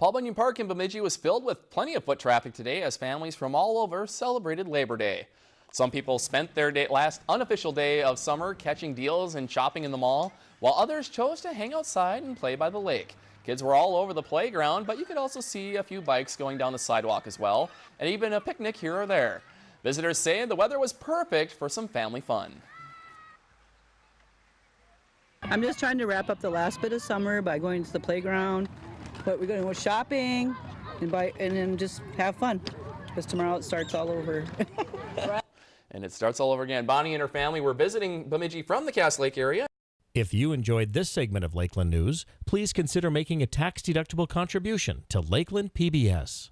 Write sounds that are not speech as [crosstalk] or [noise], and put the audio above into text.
Paul Bunyan Park in Bemidji was filled with plenty of foot traffic today as families from all over celebrated Labor Day. Some people spent their day, last unofficial day of summer catching deals and shopping in the mall, while others chose to hang outside and play by the lake. Kids were all over the playground, but you could also see a few bikes going down the sidewalk as well, and even a picnic here or there. Visitors say the weather was perfect for some family fun. I'm just trying to wrap up the last bit of summer by going to the playground, but we're going to go shopping and buy and then just have fun because tomorrow it starts all over. [laughs] and it starts all over again. Bonnie and her family were visiting Bemidji from the Cass Lake area. If you enjoyed this segment of Lakeland News, please consider making a tax-deductible contribution to Lakeland PBS.